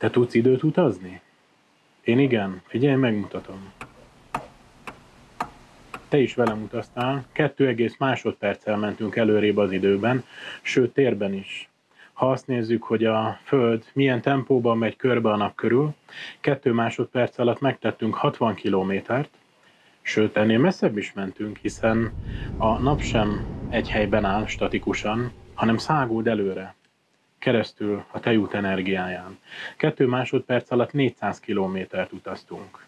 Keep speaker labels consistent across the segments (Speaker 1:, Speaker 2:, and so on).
Speaker 1: Te tudsz időt utazni? Én igen, figyelj, megmutatom. Te is velem utaztál, kettő egész másodperccel mentünk előrébb az időben, sőt térben is. Ha azt nézzük, hogy a Föld milyen tempóban megy körbe a nap körül, kettő másodperc alatt megtettünk 60 kilométert, sőt ennél messzebb is mentünk, hiszen a nap sem egy helyben áll statikusan, hanem száguld előre keresztül a tejút energiáján. Kettő másodperc alatt 400 kilométert utaztunk.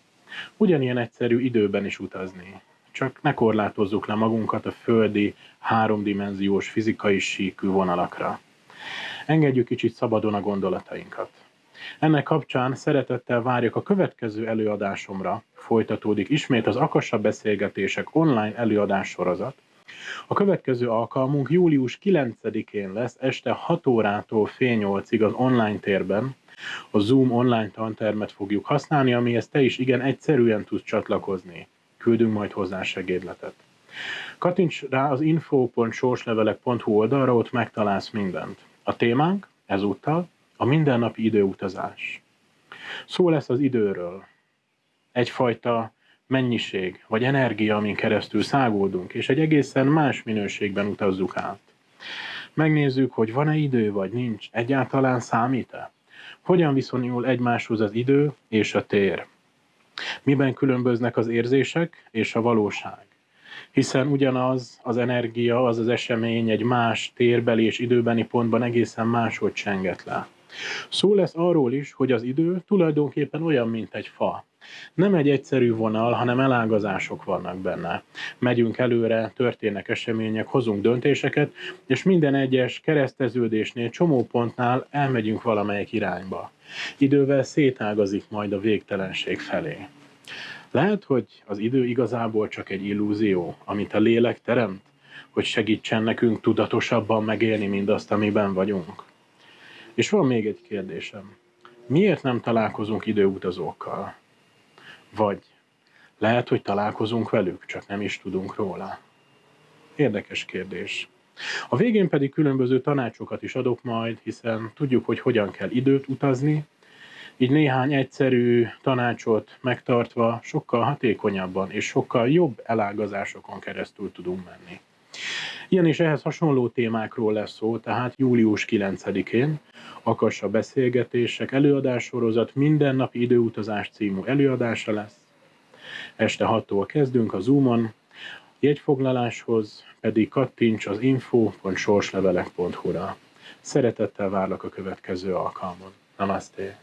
Speaker 1: Ugyanilyen egyszerű időben is utazni. Csak ne korlátozzuk le magunkat a földi, háromdimenziós fizikai síkű vonalakra. Engedjük kicsit szabadon a gondolatainkat. Ennek kapcsán szeretettel várjuk a következő előadásomra. Folytatódik ismét az Akassa Beszélgetések online előadás sorozat, a következő alkalmunk július 9-én lesz este 6 órától fél 8-ig az online térben. A Zoom online tantermet fogjuk használni, amihez te is igen egyszerűen tudsz csatlakozni. Küldünk majd hozzá segédletet. Kattints rá az info.sorslevelek.hu oldalra, ott megtalálsz mindent. A témánk ezúttal a mindennapi időutazás. Szó lesz az időről. Egyfajta mennyiség vagy energia, amin keresztül száguldunk, és egy egészen más minőségben utazzuk át. Megnézzük, hogy van-e idő, vagy nincs, egyáltalán számít-e? Hogyan viszonyul egymáshoz az idő és a tér? Miben különböznek az érzések és a valóság? Hiszen ugyanaz az energia, az az esemény egy más térbeli és időbeni pontban egészen máshogy csenget le. Szó lesz arról is, hogy az idő tulajdonképpen olyan, mint egy fa. Nem egy egyszerű vonal, hanem elágazások vannak benne. Megyünk előre, történnek események, hozunk döntéseket, és minden egyes kereszteződésnél, csomópontnál elmegyünk valamelyik irányba. Idővel szétágazik majd a végtelenség felé. Lehet, hogy az idő igazából csak egy illúzió, amit a lélek teremt, hogy segítsen nekünk tudatosabban megélni mindazt, amiben vagyunk. És van még egy kérdésem. Miért nem találkozunk időutazókkal? Vagy lehet, hogy találkozunk velük, csak nem is tudunk róla. Érdekes kérdés. A végén pedig különböző tanácsokat is adok majd, hiszen tudjuk, hogy hogyan kell időt utazni, így néhány egyszerű tanácsot megtartva sokkal hatékonyabban és sokkal jobb elágazásokon keresztül tudunk menni. Ilyen és ehhez hasonló témákról lesz szó, tehát július 9-én Akassa Beszélgetések előadássorozat mindennapi időutazás című előadása lesz. Este 6-tól kezdünk a Zoomon, jegyfoglaláshoz pedig kattints az info.sorslevelek.hu-ra. Szeretettel várlak a következő alkalmon. Namaste!